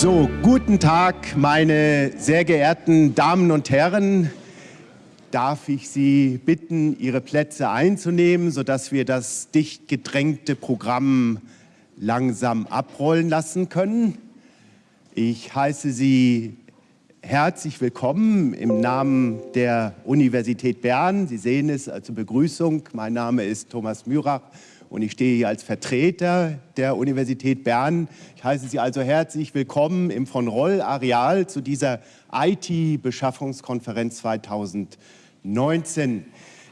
So, guten Tag, meine sehr geehrten Damen und Herren. Darf ich Sie bitten, Ihre Plätze einzunehmen, sodass wir das dicht gedrängte Programm langsam abrollen lassen können? Ich heiße Sie herzlich willkommen im Namen der Universität Bern. Sie sehen es zur Begrüßung. Mein Name ist Thomas Mürach und ich stehe hier als Vertreter der Universität Bern. Ich heiße Sie also herzlich willkommen im von Roll Areal zu dieser IT-Beschaffungskonferenz 2019.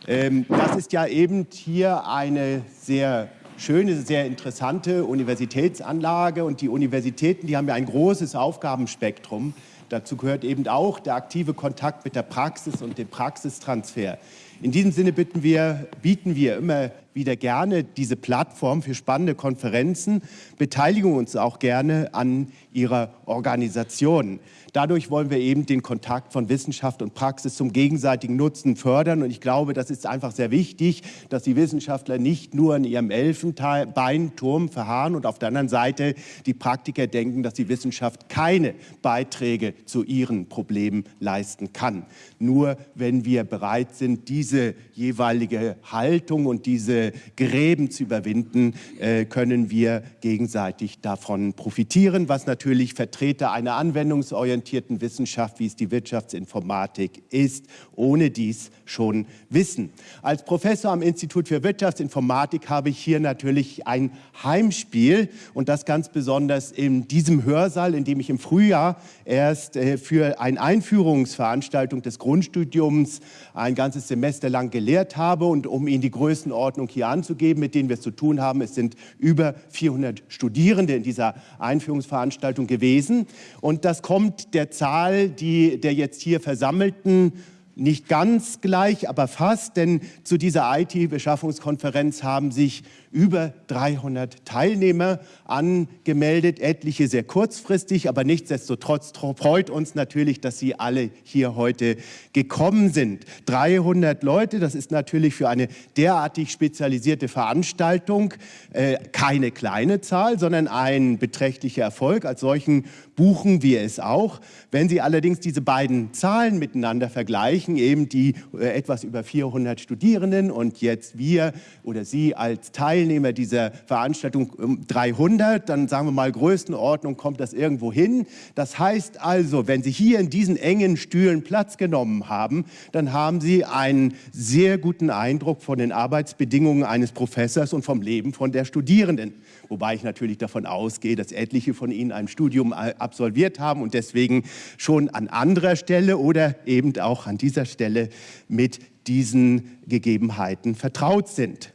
Ähm, das ist ja eben hier eine sehr schöne, sehr interessante Universitätsanlage und die Universitäten, die haben ja ein großes Aufgabenspektrum. Dazu gehört eben auch der aktive Kontakt mit der Praxis und dem Praxistransfer. In diesem Sinne wir, bieten wir immer wieder gerne diese Plattform für spannende Konferenzen, beteiligen uns auch gerne an ihrer Organisation. Dadurch wollen wir eben den Kontakt von Wissenschaft und Praxis zum gegenseitigen Nutzen fördern. Und ich glaube, das ist einfach sehr wichtig, dass die Wissenschaftler nicht nur in ihrem Elfenbeinturm verharren und auf der anderen Seite die Praktiker denken, dass die Wissenschaft keine Beiträge zu ihren Problemen leisten kann. Nur wenn wir bereit sind, diese jeweilige Haltung und diese Gräben zu überwinden, äh, können wir gegenseitig davon profitieren, was natürlich Vertreter einer anwendungsorientierten orientierten Wissenschaft, wie es die Wirtschaftsinformatik ist, ohne dies schon wissen. Als Professor am Institut für Wirtschaftsinformatik habe ich hier natürlich ein Heimspiel und das ganz besonders in diesem Hörsaal, in dem ich im Frühjahr erst äh, für eine Einführungsveranstaltung des Grundstudiums ein ganzes Semester lang gelehrt habe und um Ihnen die Größenordnung hier anzugeben, mit denen wir es zu tun haben, es sind über 400 Studierende in dieser Einführungsveranstaltung gewesen. Und das kommt der Zahl die, der jetzt hier Versammelten nicht ganz gleich, aber fast, denn zu dieser IT-Beschaffungskonferenz haben sich über 300 Teilnehmer angemeldet, etliche sehr kurzfristig, aber nichtsdestotrotz freut uns natürlich, dass Sie alle hier heute gekommen sind. 300 Leute, das ist natürlich für eine derartig spezialisierte Veranstaltung äh, keine kleine Zahl, sondern ein beträchtlicher Erfolg. Als solchen buchen wir es auch. Wenn Sie allerdings diese beiden Zahlen miteinander vergleichen, eben die äh, etwas über 400 Studierenden und jetzt wir oder Sie als Teilnehmer dieser Veranstaltung um 300, dann sagen wir mal Größenordnung kommt das irgendwo hin. Das heißt also, wenn Sie hier in diesen engen Stühlen Platz genommen haben, dann haben Sie einen sehr guten Eindruck von den Arbeitsbedingungen eines Professors und vom Leben von der Studierenden. Wobei ich natürlich davon ausgehe, dass etliche von Ihnen ein Studium absolviert haben und deswegen schon an anderer Stelle oder eben auch an dieser Stelle mit diesen Gegebenheiten vertraut sind.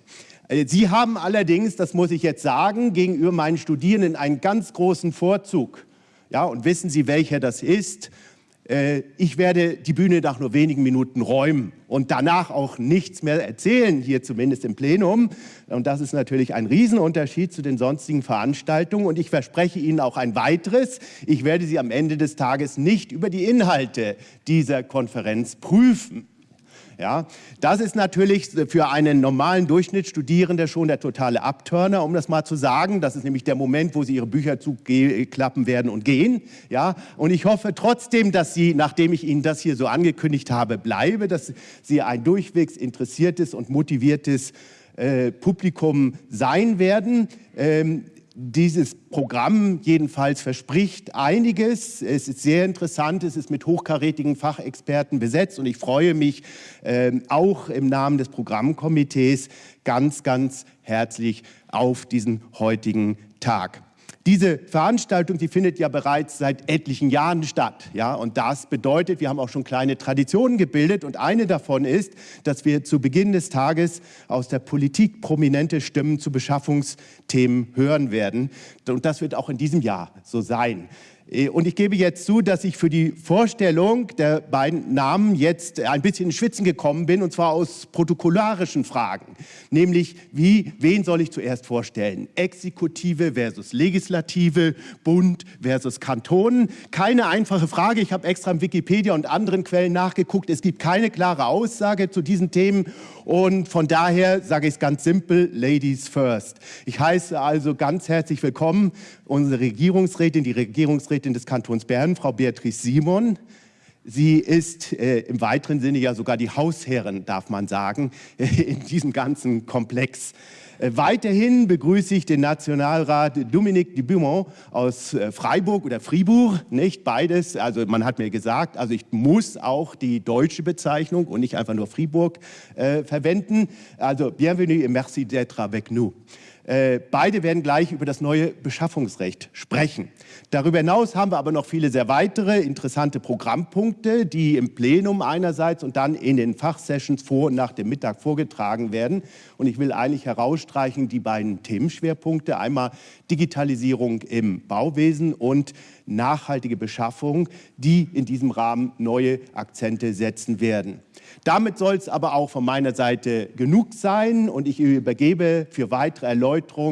Äh, Sie haben allerdings, das muss ich jetzt sagen, gegenüber meinen Studierenden einen ganz großen Vorzug. Ja, und wissen Sie, welcher das ist? Äh, ich werde die Bühne nach nur wenigen Minuten räumen und danach auch nichts mehr erzählen, hier zumindest im Plenum. Und das ist natürlich ein Riesenunterschied zu den sonstigen Veranstaltungen. Und ich verspreche Ihnen auch ein weiteres. Ich werde Sie am Ende des Tages nicht über die Inhalte dieser Konferenz prüfen. Ja, das ist natürlich für einen normalen Durchschnittsstudierenden schon der totale Abturner, um das mal zu sagen. Das ist nämlich der Moment, wo Sie Ihre Bücher zuklappen werden und gehen. Ja, und ich hoffe trotzdem, dass Sie, nachdem ich Ihnen das hier so angekündigt habe, bleibe, dass Sie ein durchwegs interessiertes und motiviertes äh, Publikum sein werden. Ähm, dieses Programm jedenfalls verspricht einiges. Es ist sehr interessant, es ist mit hochkarätigen Fachexperten besetzt und ich freue mich äh, auch im Namen des Programmkomitees ganz, ganz herzlich auf diesen heutigen Tag. Diese Veranstaltung, die findet ja bereits seit etlichen Jahren statt. Ja? Und das bedeutet, wir haben auch schon kleine Traditionen gebildet. Und eine davon ist, dass wir zu Beginn des Tages aus der Politik prominente Stimmen zu Beschaffungsthemen hören werden. Und das wird auch in diesem Jahr so sein. Äh, und ich gebe jetzt zu, dass ich für die Vorstellung der beiden Namen jetzt ein bisschen in Schwitzen gekommen bin, und zwar aus protokollarischen Fragen. Nämlich, wie, wen soll ich zuerst vorstellen? Exekutive versus Legislative, Bund versus Kantonen. Keine einfache Frage. Ich habe extra im Wikipedia und anderen Quellen nachgeguckt. Es gibt keine klare Aussage zu diesen Themen. Und von daher sage ich es ganz simpel, Ladies first. Ich heiße also ganz herzlich willkommen unsere Regierungsrätin, die Regierungsrätin des Kantons Bern, Frau Beatrice Simon. Sie ist äh, im weiteren Sinne ja sogar die Hausherrin, darf man sagen, in diesem ganzen Komplex. Äh, weiterhin begrüße ich den Nationalrat Dominique Dubumont aus äh, Freiburg oder Fribourg, nicht beides. Also man hat mir gesagt, also ich muss auch die deutsche Bezeichnung und nicht einfach nur Fribourg äh, verwenden. Also bienvenue et merci d'être avec nous. Äh, beide werden gleich über das neue Beschaffungsrecht sprechen. Darüber hinaus haben wir aber noch viele sehr weitere interessante Programmpunkte, die im Plenum einerseits und dann in den Fachsessions vor und nach dem Mittag vorgetragen werden. Und ich will eigentlich herausstreichen die beiden Themenschwerpunkte. Einmal Digitalisierung im Bauwesen und nachhaltige Beschaffung, die in diesem Rahmen neue Akzente setzen werden. Damit soll es aber auch von meiner Seite genug sein und ich übergebe für weitere Erläuterungen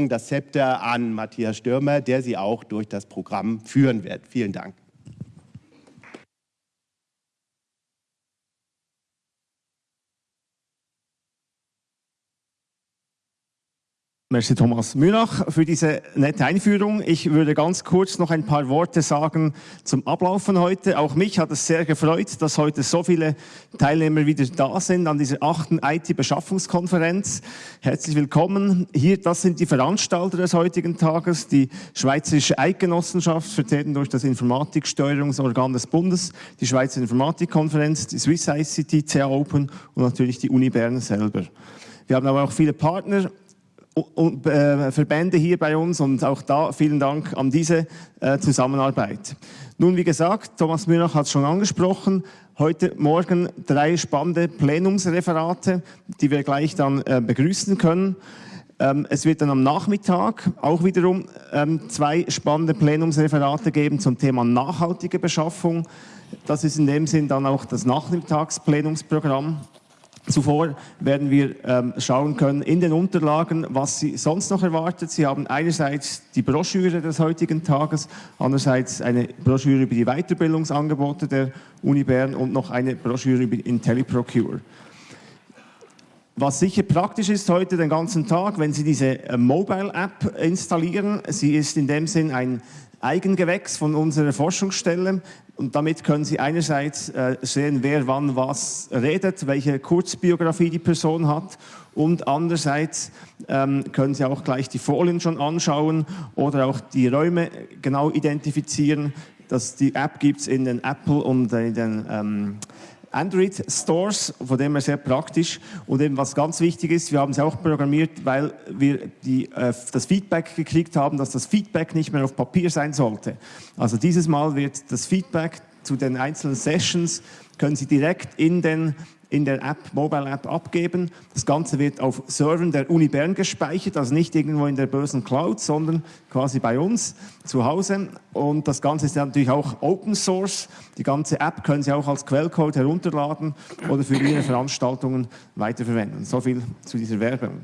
das Zepter an Matthias Stürmer, der Sie auch durch das Programm führen wird. Vielen Dank. Merci Thomas Mühlach für diese nette Einführung. Ich würde ganz kurz noch ein paar Worte sagen zum Ablauf von heute. Auch mich hat es sehr gefreut, dass heute so viele Teilnehmer wieder da sind an dieser achten IT-Beschaffungskonferenz. Herzlich willkommen. Hier, das sind die Veranstalter des heutigen Tages, die Schweizerische Eidgenossenschaft, vertreten durch das Informatiksteuerungsorgan des Bundes, die Schweizer Informatikkonferenz, die Swiss ICT, CA Open und natürlich die Uni Bern selber. Wir haben aber auch viele Partner Verbände hier bei uns und auch da vielen Dank an diese äh, Zusammenarbeit. Nun, wie gesagt, Thomas Mühlach hat es schon angesprochen, heute Morgen drei spannende Plenumsreferate, die wir gleich dann äh, begrüßen können. Ähm, es wird dann am Nachmittag auch wiederum ähm, zwei spannende Plenumsreferate geben zum Thema nachhaltige Beschaffung. Das ist in dem Sinn dann auch das Nachmittagsplenumsprogramm. Zuvor werden wir ähm, schauen können in den Unterlagen, was Sie sonst noch erwartet. Sie haben einerseits die Broschüre des heutigen Tages, andererseits eine Broschüre über die Weiterbildungsangebote der Uni Bern und noch eine Broschüre über IntelliProcure. Was sicher praktisch ist heute den ganzen Tag, wenn Sie diese äh, Mobile App installieren. Sie ist in dem Sinn ein Eigengewächs von unserer Forschungsstelle. Und damit können Sie einerseits äh, sehen, wer wann was redet, welche Kurzbiografie die Person hat und andererseits ähm, können Sie auch gleich die Folien schon anschauen oder auch die Räume genau identifizieren. Das, die App gibt es in den Apple und in den ähm, Android Stores, von dem her sehr praktisch. Und eben was ganz wichtig ist, wir haben es auch programmiert, weil wir die, äh, das Feedback gekriegt haben, dass das Feedback nicht mehr auf Papier sein sollte. Also dieses Mal wird das Feedback zu den einzelnen Sessions, können Sie direkt in den in der App, Mobile App abgeben. Das Ganze wird auf Servern der Uni Bern gespeichert, also nicht irgendwo in der bösen Cloud, sondern quasi bei uns zu Hause. Und das Ganze ist natürlich auch Open Source. Die ganze App können Sie auch als Quellcode herunterladen oder für Ihre Veranstaltungen weiterverwenden. So viel zu dieser Werbung.